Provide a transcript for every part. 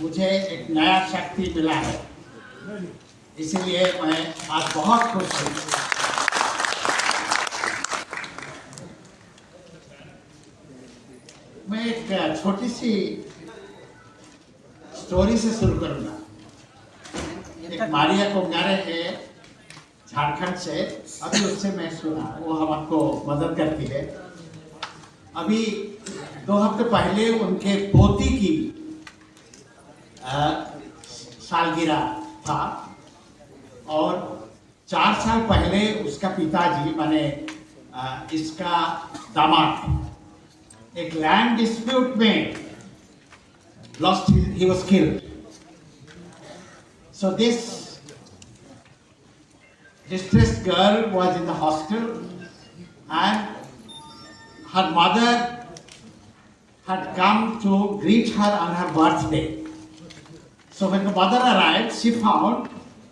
मुझे एक नया शक्ति मिला है। इसलिए मैं आज बहुत खुश हूँ। मैं एक छोटी सी स्टोरी से शुरू करूँगा। एक मारिया कोंगारे है झारखंड से। अभी उससे मैं सुना, वो हम आपको मदद करती है। अभी दो हफ़्ते पहले उनके पोती की सालगिरह था। और चार साल पहले उसका पिताजी माने इसका दामाद। एक लैंड डिस्प्यूट में lost he was killed so this distress girl was in the hostel and her mother her come to greet her on her birthday so when the mother arrived she found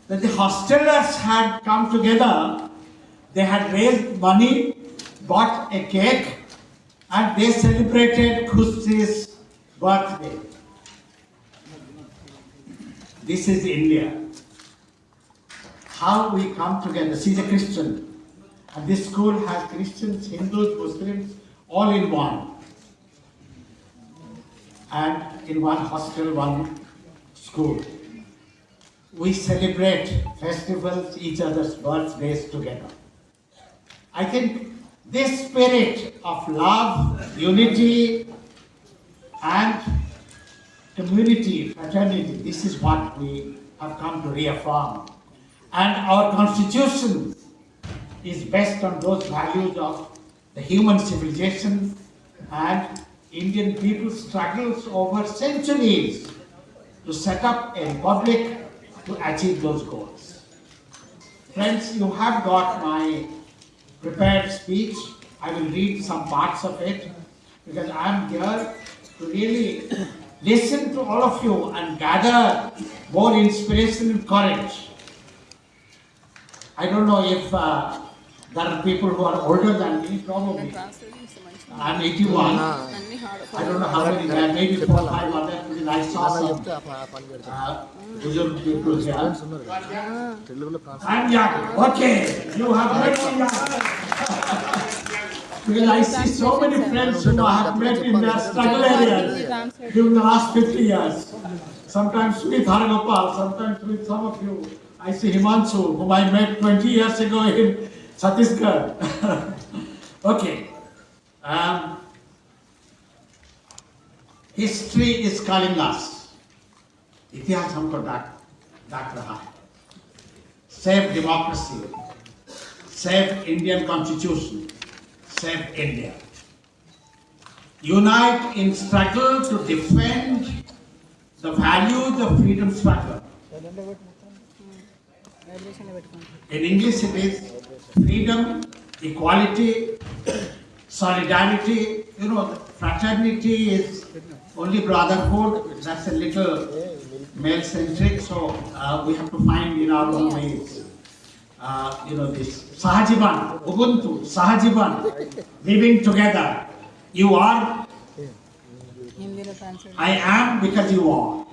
that the hostelers had come together they had raised money bought a cake and they celebrated Khush's birthday this is India. How we come together. She's a Christian. And this school has Christians, Hindus, Muslims, all in one. And in one hostel, one school. We celebrate festivals, each other's birthdays together. I think this spirit of love, unity, and community, fraternity, this is what we have come to reaffirm. And our constitution is based on those values of the human civilization and Indian people's struggles over centuries to set up a public to achieve those goals. Friends, you have got my prepared speech. I will read some parts of it because I am here to really listen to all of you and gather more inspiration and courage. I don't know if uh, there are people who are older than me, probably. I'm 81. I don't know how many, maybe four or five of them. I saw some. Uh, people ah. here. I'm young. Okay. You have met me young. because I see so many friends who I have met in their struggle areas during the last 50 years. Sometimes with Haragopal, sometimes with some of you. I see Himanshu, whom I met 20 years ago in Chhattisgarh. okay. Um, History is calling us. इतिहास हमको डाक डाक रहा है save democracy, save Indian constitution, save India. Unite in struggle to defend the values of freedom struggle. In English it is freedom, equality, solidarity, you know, fraternity is only brotherhood. That's a little male-centric, so uh, we have to find in our own ways. Uh, you know, this Sahajiban, Ubuntu, Sahajiban, living together. You are, I am because you are.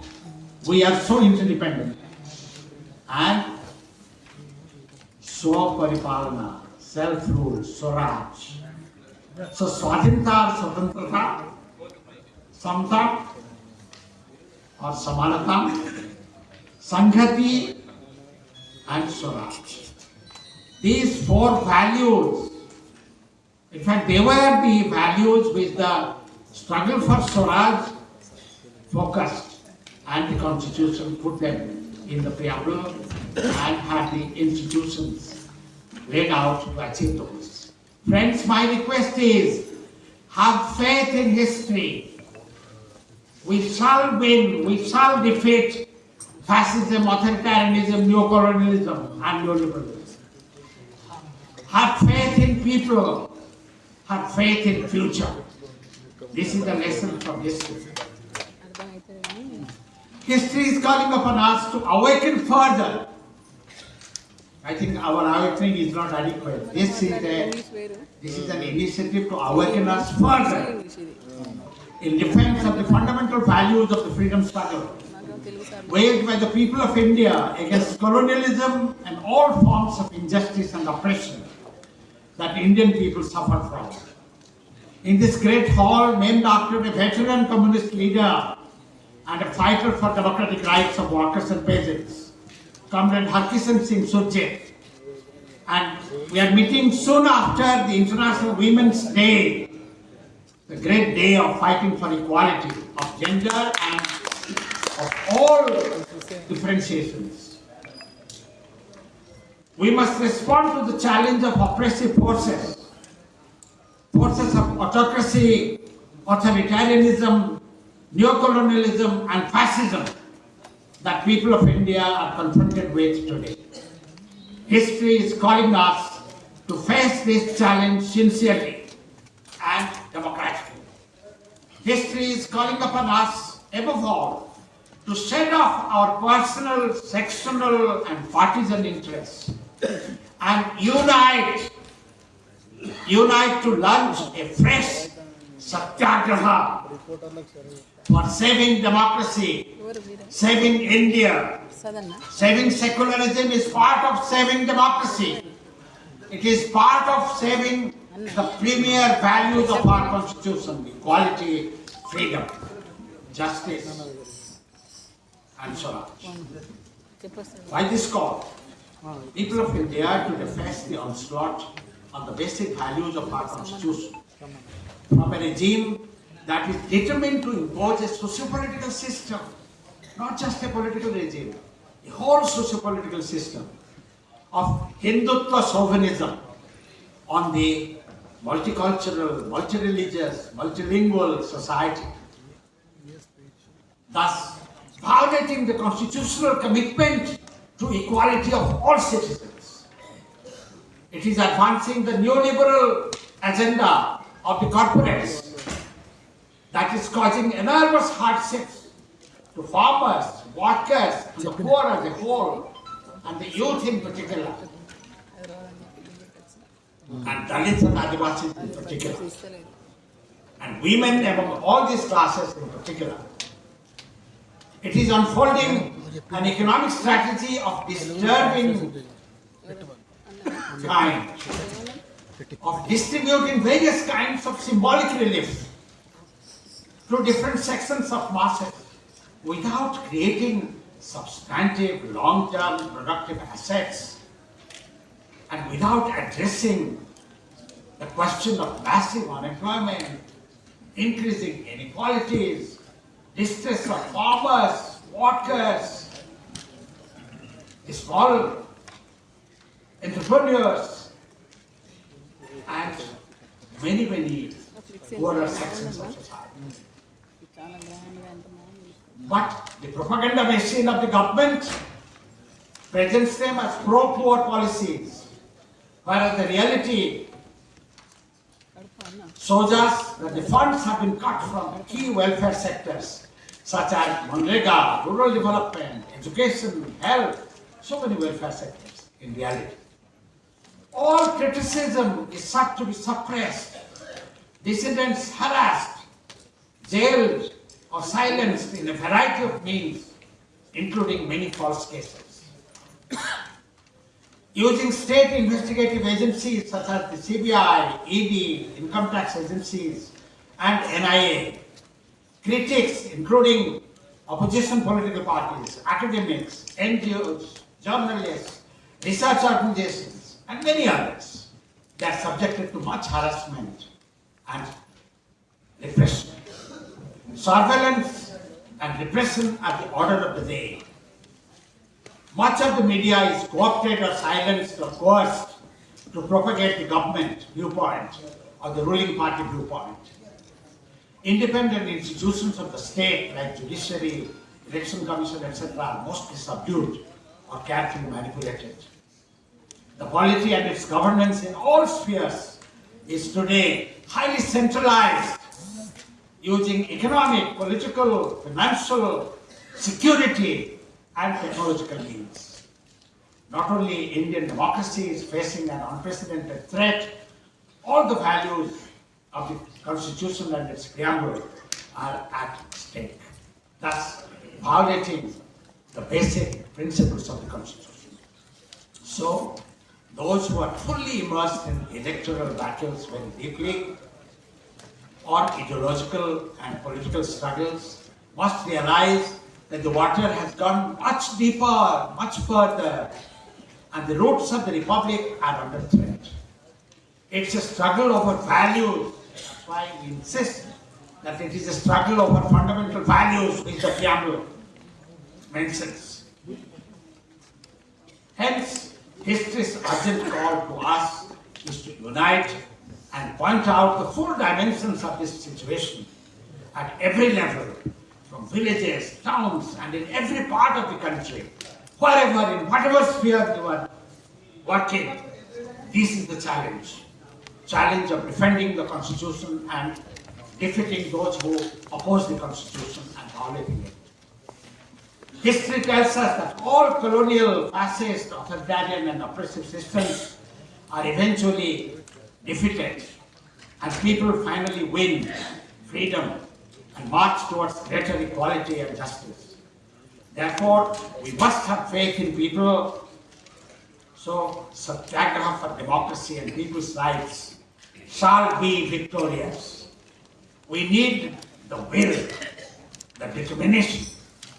We are so interdependent. And Swaparipalana, self-rule, Swaraj. So स्वाधीनता और स्वतंत्रता समता और समानता संहति and Swaraj. These four values, in fact, they were the values which the struggle for Swaraj focused and the constitution put them in the preamble and had the institutions laid out to achieve those. Friends, my request is, have faith in history. We shall win, we shall defeat fascism, authoritarianism, neocolonialism, and neoliberalism. Have faith in people, have faith in future. This is the lesson from history. History is calling upon us to awaken further I think our awakening is not adequate. This is a this is an initiative to awaken us further in defense of the fundamental values of the freedom struggle waged by the people of India against colonialism and all forms of injustice and oppression that Indian people suffer from. In this great hall named after a veteran communist leader and a fighter for democratic rights of workers and peasants, Comrade Harkishan Singh Surjeet. And we are meeting soon after the International Women's Day, the great day of fighting for equality of gender and of all differentiations. We must respond to the challenge of oppressive forces, forces of autocracy, authoritarianism, neocolonialism, and fascism that people of India are confronted with today. History is calling us to face this challenge sincerely and democratically. History is calling upon us, above all, to shed off our personal, sectional, and partisan interests and unite, unite to launch a fresh Satyagraha for saving democracy, saving India. Saving secularism is part of saving democracy. It is part of saving the premier values of our constitution, equality, freedom, justice, and so on. Why this call? People of India to defend the onslaught on the basic values of our constitution from a regime that is determined to impose a socio-political system, not just a political regime, a whole socio-political system of Hindutva chauvinism on the multicultural, multi-religious, multilingual society. Thus, violating the constitutional commitment to equality of all citizens. It is advancing the neoliberal agenda of the corporates that is causing enormous hardships to farmers, workers, and the poor as a whole, and the youth in particular, and Dalits and Adivasis in particular, and women among all these classes in particular. It is unfolding an economic strategy of disturbing kind of distributing various kinds of symbolic relief to different sections of masses without creating substantive, long-term productive assets and without addressing the question of massive unemployment, increasing inequalities, distress of farmers, workers, small entrepreneurs, and many, many poorer sections of society. But the propaganda machine of the government presents them as pro-poor policies, whereas the reality shows us that the funds have been cut from key welfare sectors such as Manrega, rural development, education, health, so many welfare sectors in reality. All criticism is sought to be suppressed, dissidents harassed, jailed, or silenced in a variety of means, including many false cases. Using state investigative agencies such as the CBI, ED, income tax agencies, and NIA, critics, including opposition political parties, academics, NGOs, journalists, research organizations, and many others, they are subjected to much harassment and repression. Surveillance and repression are the order of the day. Much of the media is co-opted or silenced or coerced to propagate the government viewpoint or the ruling party viewpoint. Independent institutions of the state like judiciary, election commission, etc. are mostly subdued or carefully manipulated. The polity and its governance in all spheres is today highly centralized using economic, political, financial, security, and technological means. Not only Indian democracy is facing an unprecedented threat, all the values of the constitution and its preamble are at stake, thus violating the basic principles of the Constitution. So, those who are fully immersed in electoral battles very deeply or ideological and political struggles must realize that the water has gone much deeper, much further, and the roots of the republic are under threat. It's a struggle over values. That's why we insist that it is a struggle over fundamental values which the preamble mentions. Hence, history's urgent call to us is to unite and point out the full dimensions of this situation at every level, from villages, towns, and in every part of the country, wherever, in whatever sphere you are working, this is the challenge. Challenge of defending the Constitution and defeating those who oppose the Constitution and violating it. History tells us that all colonial, fascist, authoritarian and oppressive systems are eventually defeated and people finally win freedom and march towards greater equality and justice. Therefore, we must have faith in people. So, Satyagraha for democracy and people's rights shall be victorious. We need the will, the determination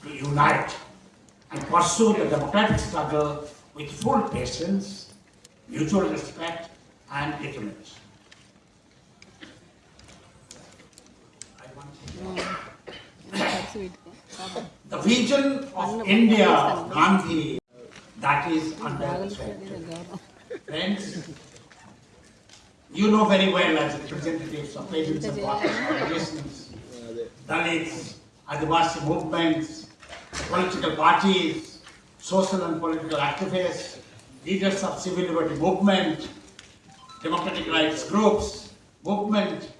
to unite and pursue the democratic struggle with full patience, mutual respect, and determination. the vision of India of Gandhi that is under Friends, you know very well as representatives of patients and listeners, Dalits, Adivasi movements, political parties, social and political activists, leaders of civil liberty movement, democratic rights groups, movement,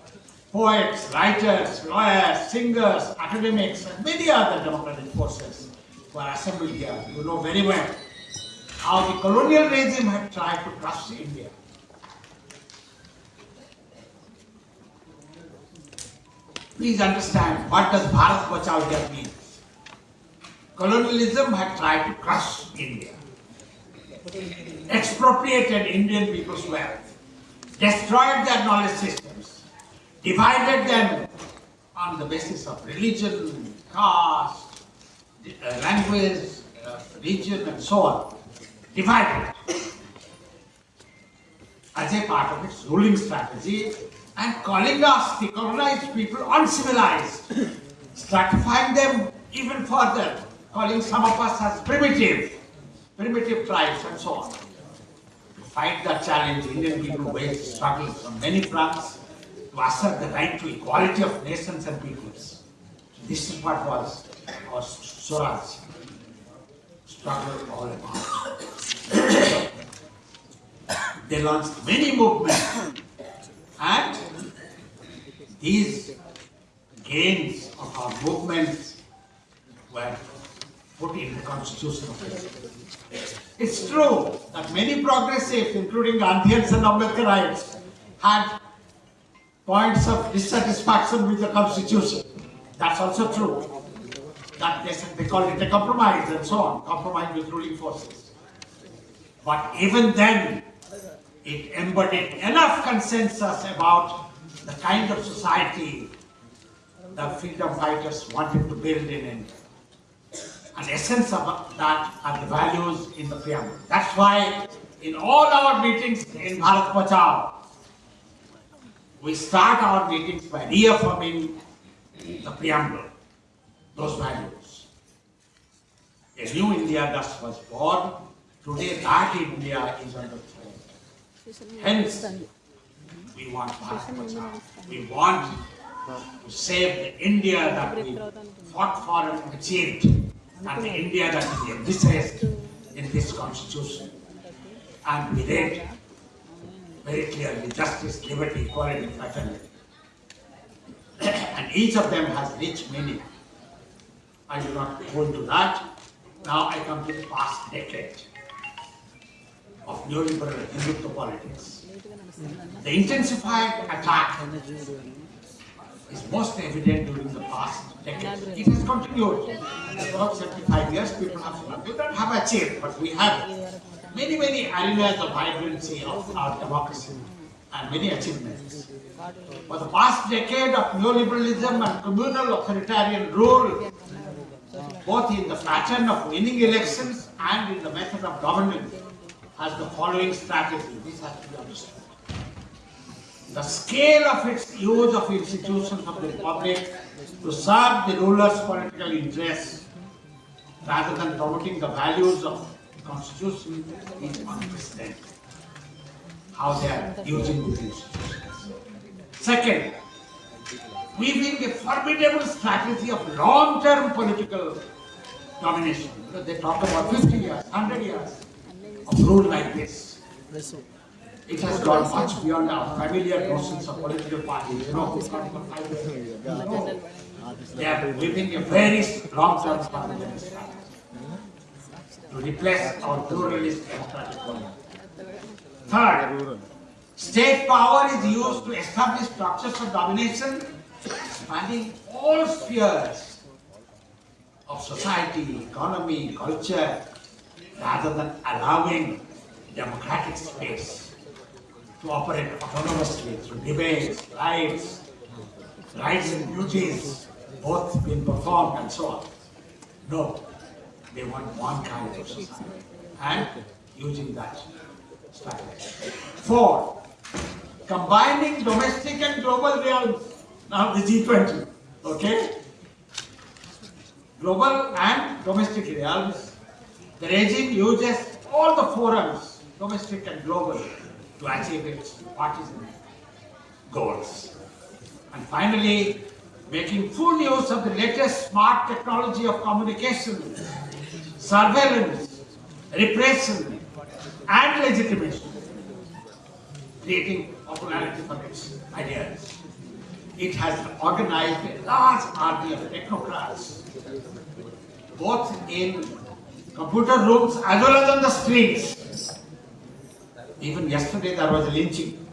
poets, writers, lawyers, singers, academics, and many other democratic forces who are assembled here. You know very well how the colonial regime had tried to crush India. Please understand what does Bharat Bachao here mean. Colonialism had tried to crush India, expropriated Indian people's wealth, destroyed their knowledge systems, divided them on the basis of religion, caste, uh, language, uh, region, and so on. Divided. As a part of its ruling strategy and calling us, the colonized people, uncivilized, stratifying them even further, calling some of us as primitive, primitive tribes and so on. To fight that challenge, Indian people waged struggles on many fronts to assert the right to equality of nations and peoples. This is what was our Swaraj struggle all about. they launched many movements and these gains of our movements were put in the constitution of India. It's true that many progressives, including Gandhians and Ambedkarites, had points of dissatisfaction with the constitution. That's also true. That they, they called it a compromise and so on, compromise with ruling forces. But even then, it embodied enough consensus about the kind of society the freedom fighters wanted to build in India and essence of that are the values in the preamble. That's why in all our meetings in Bharat Bachao, we start our meetings by reaffirming the preamble, those values. A new India thus was born, today that India is under threat. Hence, we want Bharat Bachao. We want to save the India that we fought for and achieved and India that is envisaged in this constitution and we read very clearly justice, liberty, equality, fraternity. and each of them has rich meaning. I will not go into that. Now I come to the past decade of neoliberal Hindutva politics. The intensified attack is most evident during the past decade. It has continued. About 75 years, people have, we don't have achieved, but we have many, many arenas of vibrancy of our democracy and many achievements. For the past decade of neoliberalism and communal authoritarian rule, both in the pattern of winning elections and in the method of governance, has the following strategy. This has to be understood. The scale of its use of institutions of the republic to serve the ruler's political interests rather than promoting the values of the constitution is unprecedented. How they are using these institutions. Second, weaving a formidable strategy of long-term political domination. They talk about 50 years, 100 years of rule like this. It has gone much beyond our familiar notions of political parties. You know, no. They are living a very long-term strategy to replace our pluralist government. Third, state power is used to establish structures of domination spanning all spheres of society, economy, culture, rather than allowing democratic space to operate autonomously through debates, rights, rights and duties, both being performed and so on. No, they want one kind of society and using that strategy. Four, combining domestic and global realms. Now the G20, okay? Global and domestic realms. The regime uses all the forums, domestic and global, to achieve its partisan goals. And finally, making full use of the latest smart technology of communication, surveillance, repression, and legitimation, creating popularity for its ideas. It has organized a large army of technocrats, both in computer rooms as well as on the streets. Even yesterday there was a lynching,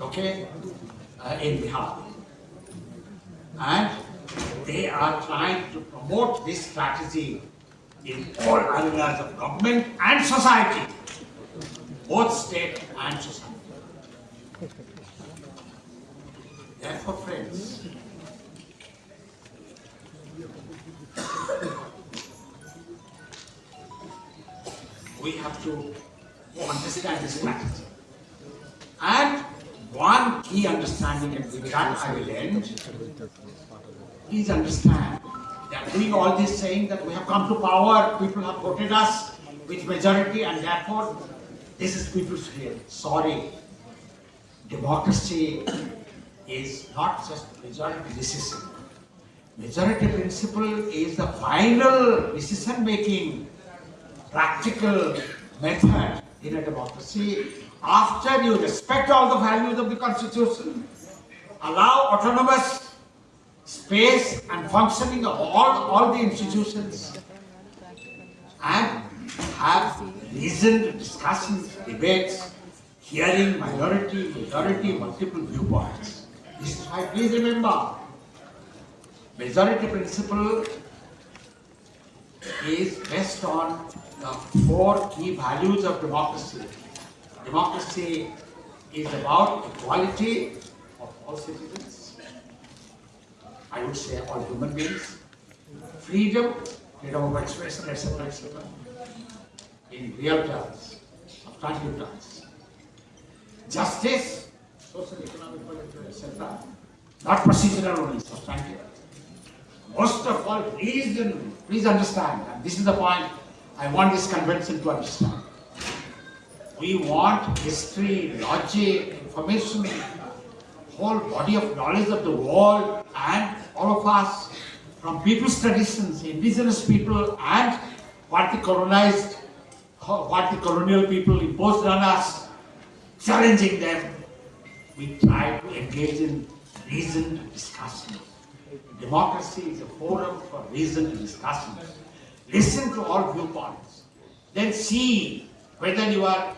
okay, uh, in Bihar. And they are trying to promote this strategy in all areas of government and society, both state and society. Understanding, and with that I will end, please understand that doing all this saying that we have come to power, people have voted us with majority, and therefore this is people's will. Sorry. Democracy is not just majority decision. Majority principle is the final decision making practical method in a democracy. After you respect all the values of the constitution, allow autonomous space and functioning of all, all the institutions, and have reasoned discussions, debates, hearing minority, majority, multiple viewpoints. This is why, please remember, majority principle is based on the four key values of democracy. Democracy is about equality citizens. I would say all human beings. Freedom, freedom of expression, etc., etc. In real terms, substantive terms. Justice, social, economic, political, etc. Not procedural only, substantive. Most of all, reason, please understand, and this is the point I want this convention to understand. We want history, logic, information, whole body of knowledge of the world and all of us from people's traditions, indigenous people and what the colonized, what the colonial people imposed on us, challenging them. We try to engage in reasoned discussion. Democracy is a forum for reasoned discussion. Listen to all viewpoints. Then see whether you are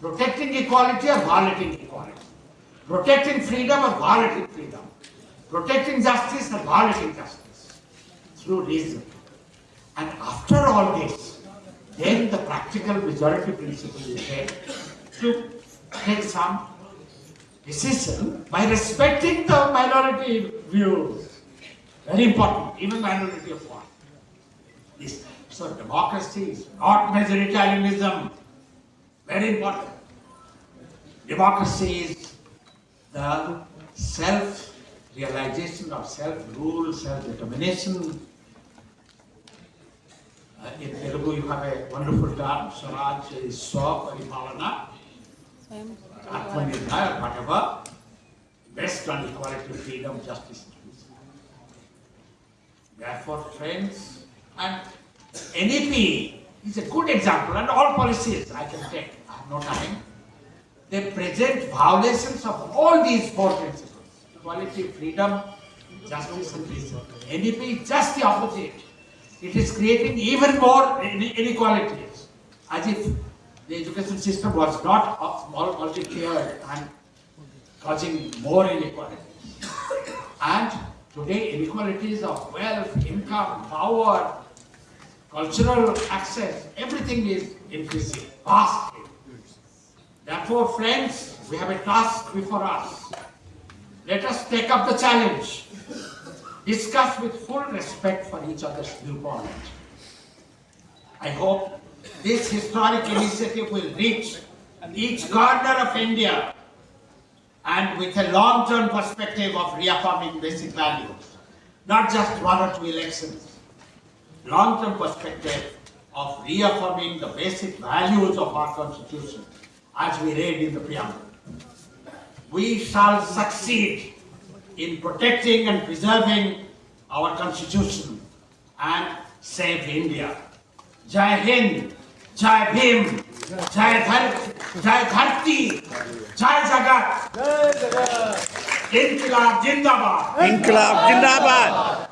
protecting equality or violating equality. Protecting freedom or violating freedom, protecting justice or violating justice through reason. And after all this, then the practical majority principle is there to take some decision by respecting the minority views. Very important, even minority of one. This, so democracy is not majoritarianism. Very important. Democracy is the self-realization of self-rule, self-determination. Uh, in Telugu you have a wonderful term, Swaraj is Swap Paripalana, Atmanirbhar, whatever, based on equality, freedom, justice. Therefore, friends, and NEP is a good example and all policies I can take, I have no time. They present violations of all these four principles equality, freedom, justice, and peace. NEP is just the opposite. It is creating even more inequalities, as if the education system was not small multi-tiered and causing more inequalities. And today inequalities of wealth, income, power, cultural access, everything is increasing vastly. Therefore, friends, we have a task before us. Let us take up the challenge. Discuss with full respect for each other's viewpoint. I hope this historic initiative will reach each corner of India and with a long-term perspective of reaffirming basic values, not just one or two elections. Long-term perspective of reaffirming the basic values of our constitution as we read in the preamble. We shall succeed in protecting and preserving our constitution and save India. Jai Hind, Jai Bhim, Jai, Dhar Jai Dharti, Jai Jagat, Jai Jagat. Inkilab Jindabad. Inkilab Jindabad.